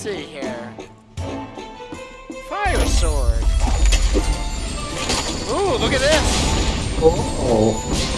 see here. Fire sword. Ooh, look at this. Oh.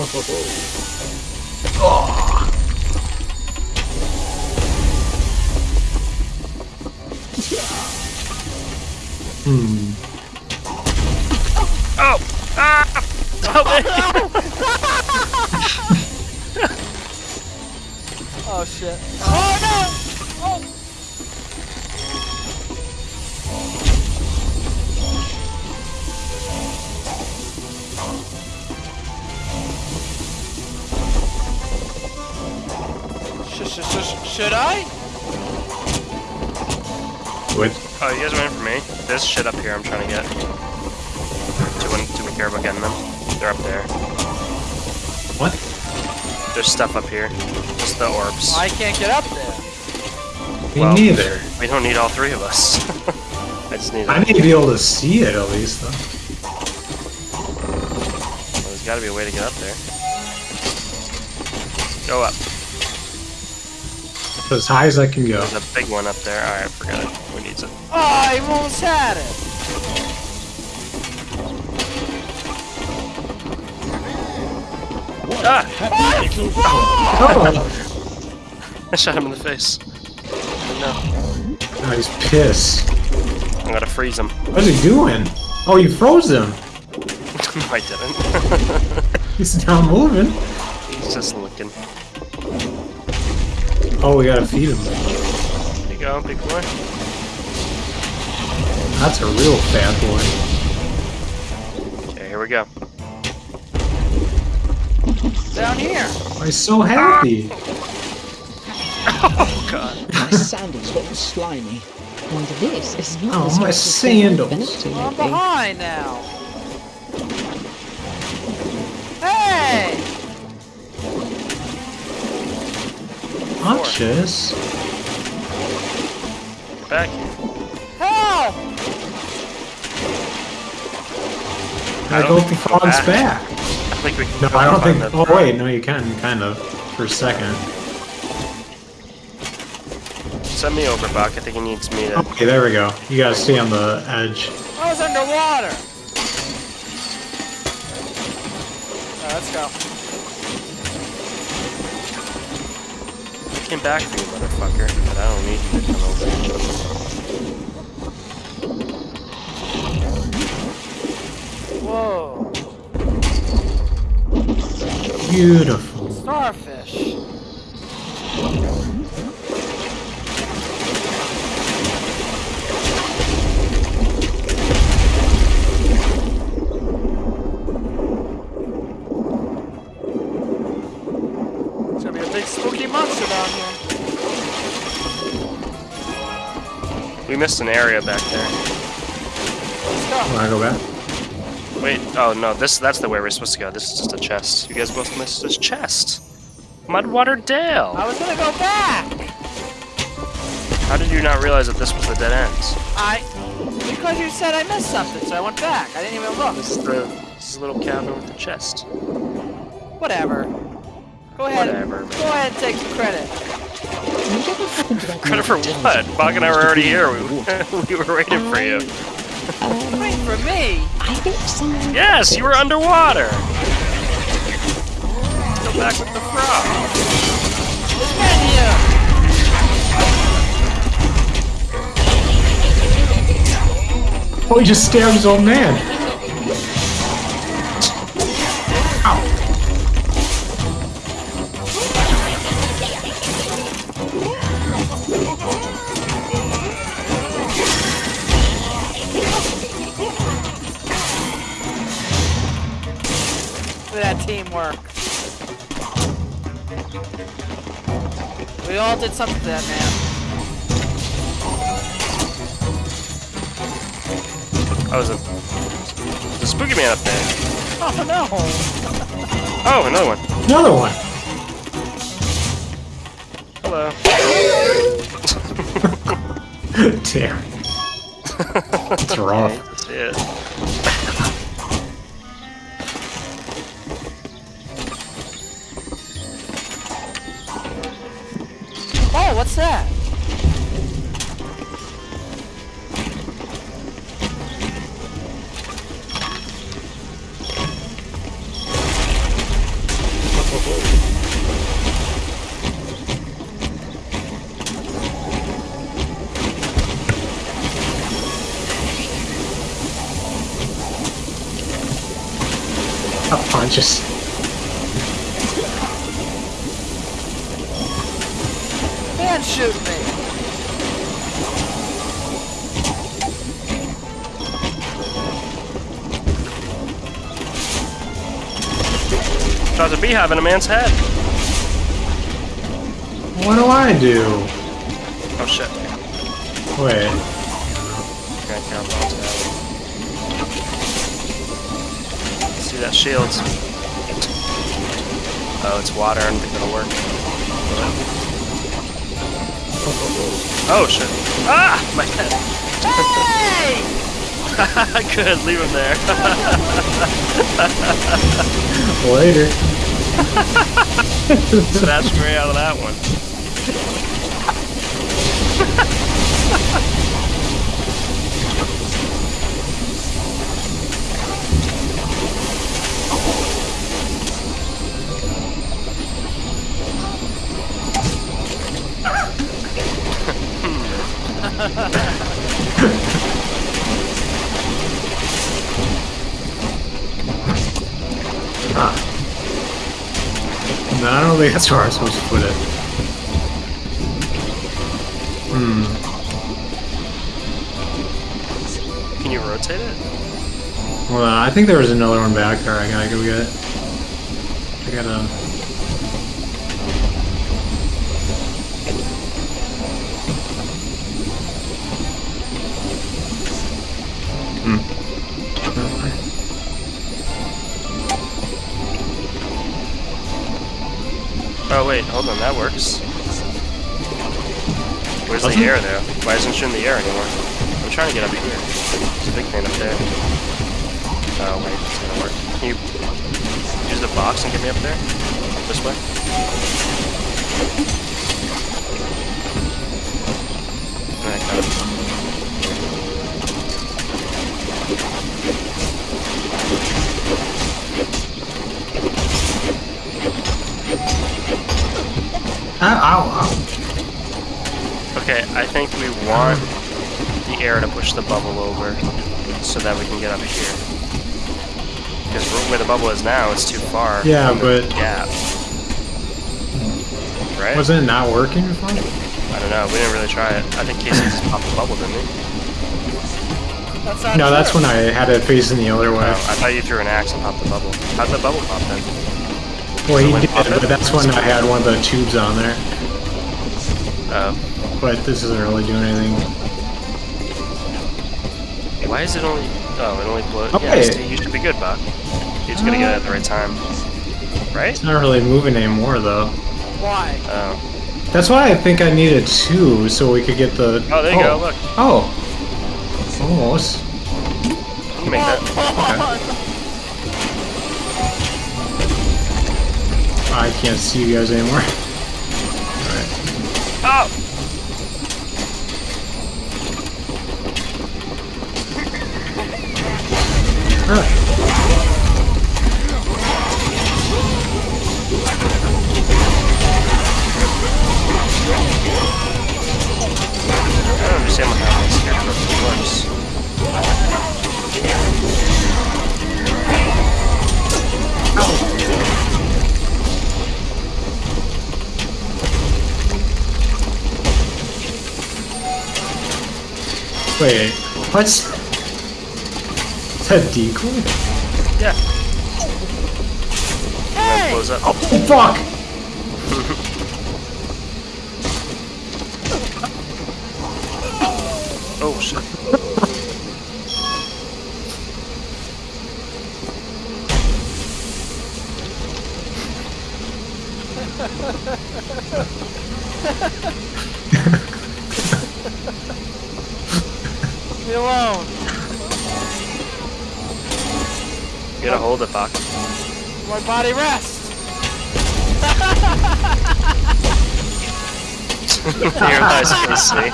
Oh Oh shit. Oh no! Oh! Sh sh sh should I? What? Oh, you guys waiting for me? There's shit up here I'm trying to get. Do we, do we care about getting them? They're up there. What? There's stuff up here. Just the orbs. I can't get up there. Me Well, neither. We don't need all three of us. I just need. I A, need to be able to see it at least, though. well, there's got to be a way to get up there. Go up. As high as I can go. There's a big one up there. All right, forget it. Who needs it? Oh, I almost had it. Ah! I shot him in the face. No, oh he's pissed. I gotta freeze him. What's he doing? Oh, you froze him. no, I didn't. He's not moving. He's just looking. Oh, we gotta feed him. There you go, big boy. That's a real fat boy. Okay, here we go. Down here. Oh, he's so happy. Oh god. My sandals got slimy. And this is not Oh, as my hot as they've sandals. been up to I'm behind now. Hey! Hunches. Back. Help! I don't go think to we can go Frog's back. back. I think we can No, I don't think. Oh throne. wait, no, you can, kind of, for a second. Send me over, Buck. I think he needs me to. Okay, there we go. You gotta stay on the edge. I was underwater. Alright, let's go. I came back for you, motherfucker. But I don't need you to come over. Whoa. Beautiful. Starfish. It's gonna be a big spooky monster down here. We missed an area back there. Wanna go back? Wait, oh no, this that's the way we're supposed to go. This is just a chest. You guys both missed this chest. Mudwater Dale. I was gonna go back. How did you not realize that this was the dead end? I because you said I missed something, so I went back. I didn't even look. This is the this is the little cabin with the chest. Whatever. Go ahead. Whatever. Go ahead and take some credit. Whatever happened to that Credit for what? down Bog and I were already here. We, we were waiting for you. Wait for me. I think someone. Yes, you were underwater. Go back with the frog. Menu. Oh, he just stabbed his old man. All did something to that man. Oh, there's a, there's a spooky man up there. Oh no! Oh, another one. Another one. Hello. Damn. It's rough. That's what's that? A punches. Shoot me. Draws a beehive in a man's head. What do I do? Oh shit. Wait. Can't count onto that. See that shield? Oh, it's water. I don't think that'll work. Oh shit. Ah! My head. Hey! Good, leave him there. Later. Snatched me out of that one. I don't think that's where I'm supposed to put it. Hmm. Can you rotate it? Well, I think there was another one back there. I gotta go get. it. I gotta. Oh, hold on, that works. Where's Doesn't the air though? Why isn't she in the air anymore? I'm trying to get up here. There's a big thing up there. Oh wait, it's gonna work. Can you use the box and get me up there? This way? Ow, ow, ow. Okay, I think we want the air to push the bubble over so that we can get up here. Because where the bubble is now, it's too far. Yeah, but- gap. Right? Wasn't it not working before? I don't know. We didn't really try it. I think Casey just popped the bubble, didn't he? That's not No, that's when I had it facing the other way. Oh, I thought you threw an axe and popped the bubble. How'd the bubble pop then? Well, he did, but that's when I had one of the tubes on there. Oh. But this isn't really doing anything. Why is it only... Oh, it only blew... Yeah, Okay. see, you should be good, Buck. You're just gonna get it at the right time. Right? It's not really moving anymore, though. Why? Oh. That's why I think I needed two, so we could get the... Oh, there you go, oh. look. Oh. Almost. You can make that. I can't see you guys anymore. Alright. Oh! Ah. I don't understand what how this character works. Wait, what's... Is that decoy? Yeah. And then blows up. Oh, fuck! Oh shit. Leave me alone. Get a hold of Bach. My body rest. Your eyes can see.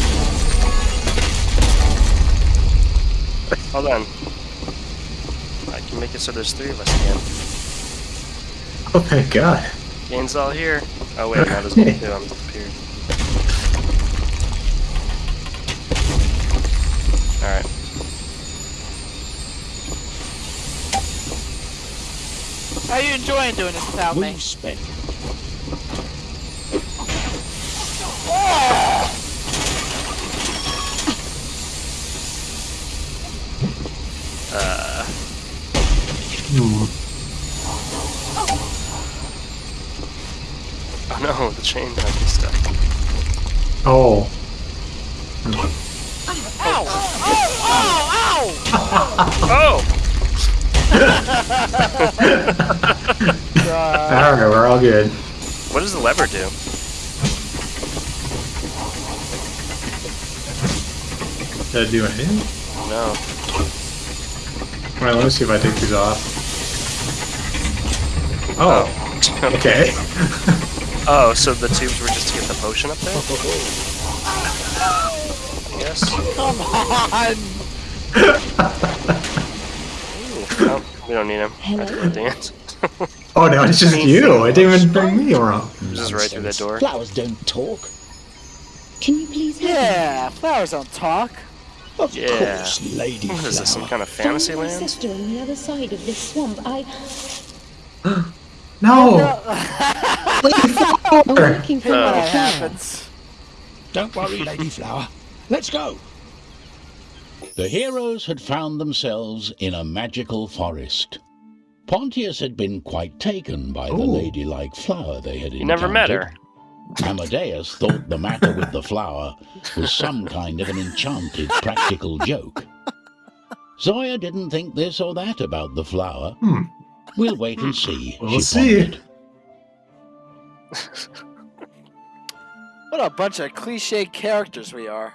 Hold on. I can make it so there's three of us again. Oh thank God. Gain's all here. Oh wait, now there's only two. I'm disappeared. Alright. How you enjoying doing this without me? We spent Uh, Hmm. oh no, the chain might be stuck. Oh. Ow! Ow! Ow! Oh! Ow! Alright, we're all good. What does the lever do? Did I do anything? No. Alright, let me see if I take these off. Oh, oh. okay. Oh, so the tubes were just to get the potion up there? Yes. Come on! We don't need him. I have to dance. Oh no, it's just you. It didn't even bring me around. Just right through that door. Flowers don't talk. Can you please help me? Yeah, flowers don't talk. Of Yeah. course, Lady What is this, some kind of Find fantasy my land? sister on the other side of this swamp. I, No! I'm looking for Oh. my flower. happens. Don't worry, Lady Flower. Let's go. The heroes had found themselves in a magical forest. Pontius had been quite taken by the ladylike flower they had You never met her. Amadeus thought the matter with the flower was some kind of an enchanted practical joke. Zoya didn't think this or that about the flower. Hmm. We'll wait and see. We'll she see. pondered. What a bunch of cliche characters we are.